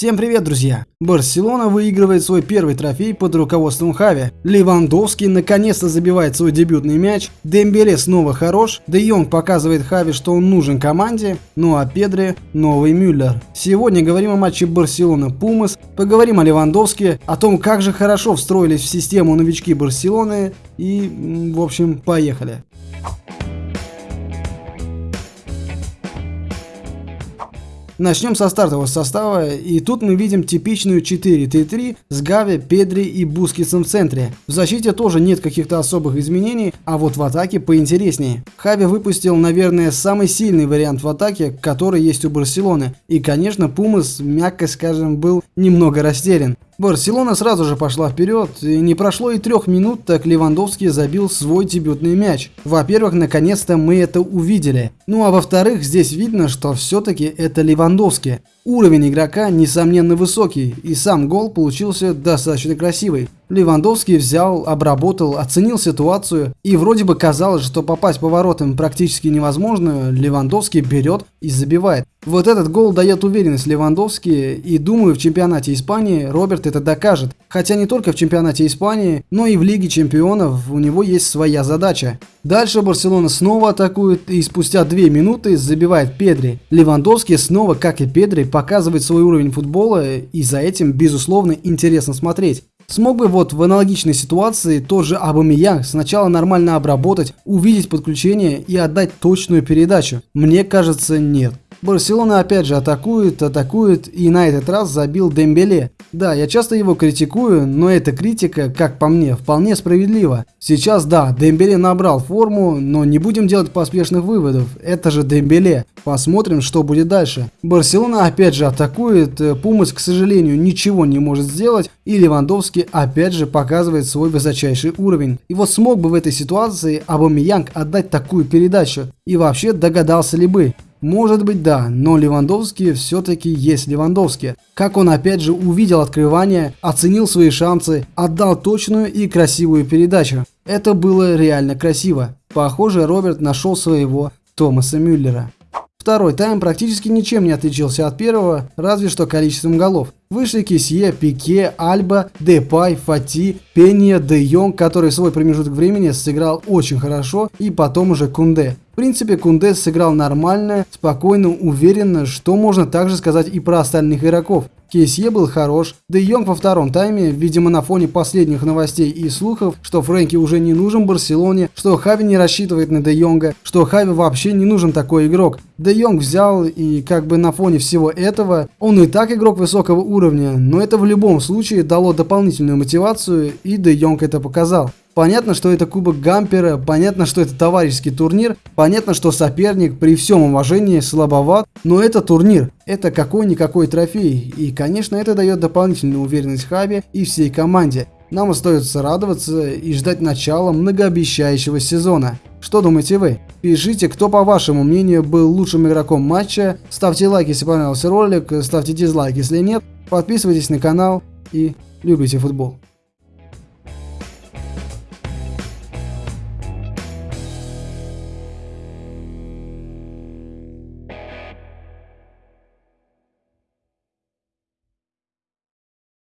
Всем привет, друзья! Барселона выигрывает свой первый трофей под руководством Хави. Левандовский наконец-то забивает свой дебютный мяч. Дембеле снова хорош. Де Йонг показывает Хави, что он нужен команде. Ну а Педри – новый Мюллер. Сегодня говорим о матче Барселона-Пумас. Поговорим о Левандовске, о том, как же хорошо встроились в систему новички Барселоны. И, в общем, поехали. Начнем со стартового состава, и тут мы видим типичную 4-3-3 с Гави, Педри и Бускетсом в центре. В защите тоже нет каких-то особых изменений, а вот в атаке поинтереснее. Хави выпустил, наверное, самый сильный вариант в атаке, который есть у Барселоны. И, конечно, Пумас, мягко скажем, был немного растерян. Барселона сразу же пошла вперед, и не прошло и трех минут, так Левандовский забил свой дебютный мяч. Во-первых, наконец-то мы это увидели. Ну а во-вторых, здесь видно, что все-таки это Левандовский. Уровень игрока несомненно высокий, и сам гол получился достаточно красивый. Левандовский взял, обработал, оценил ситуацию, и вроде бы казалось, что попасть по воротам практически невозможно, Левандовский берет и забивает. Вот этот гол дает уверенность Левандовски, и думаю, в чемпионате Испании Роберт это докажет. Хотя не только в чемпионате Испании, но и в Лиге Чемпионов у него есть своя задача. Дальше Барселона снова атакует и спустя 2 минуты забивает Педри. Левандовский снова, как и Педри, показывает свой уровень футбола и за этим, безусловно, интересно смотреть. Смог бы вот в аналогичной ситуации тот же Абамиян сначала нормально обработать, увидеть подключение и отдать точную передачу? Мне кажется, нет. Барселона опять же атакует, атакует и на этот раз забил Дембеле. Да, я часто его критикую, но эта критика, как по мне, вполне справедлива. Сейчас да, Дембеле набрал форму, но не будем делать поспешных выводов. Это же Дембеле. Посмотрим, что будет дальше. Барселона опять же атакует, Пумас, к сожалению, ничего не может сделать, и Левандовский опять же показывает свой высочайший уровень. И вот смог бы в этой ситуации Абамиянг отдать такую передачу? И вообще догадался ли бы? Может быть да, но Левандовский все-таки есть Левандовский. Как он опять же увидел открывание, оценил свои шансы, отдал точную и красивую передачу. Это было реально красиво. Похоже, Роберт нашел своего Томаса Мюллера. Второй тайм практически ничем не отличился от первого, разве что количеством голов. Вышли Кисье, Пике, Альба, Депай, Фати, Пенья, Де Йонг, который свой промежуток времени сыграл очень хорошо, и потом уже Кунде. Принципе, Кунде сыграл нормально, спокойно, уверенно, что можно также сказать и про остальных игроков. Кейсье был хорош, Де Йонг во втором тайме, видимо на фоне последних новостей и слухов, что Фрэнки уже не нужен Барселоне, что Хави не рассчитывает на Де Йонга, что Хави вообще не нужен такой игрок. Де Йонг взял и как бы на фоне всего этого, он и так игрок высокого уровня, но это в любом случае дало дополнительную мотивацию и Де Йонг это показал. Понятно, что это Кубок Гампера, понятно, что это товарищеский турнир, понятно, что соперник при всем уважении слабоват, но это турнир, это какой-никакой трофей, и, конечно, это дает дополнительную уверенность Хаби и всей команде. Нам остается радоваться и ждать начала многообещающего сезона. Что думаете вы? Пишите, кто по вашему мнению был лучшим игроком матча, ставьте лайк, если понравился ролик, ставьте дизлайк, если нет, подписывайтесь на канал и любите футбол.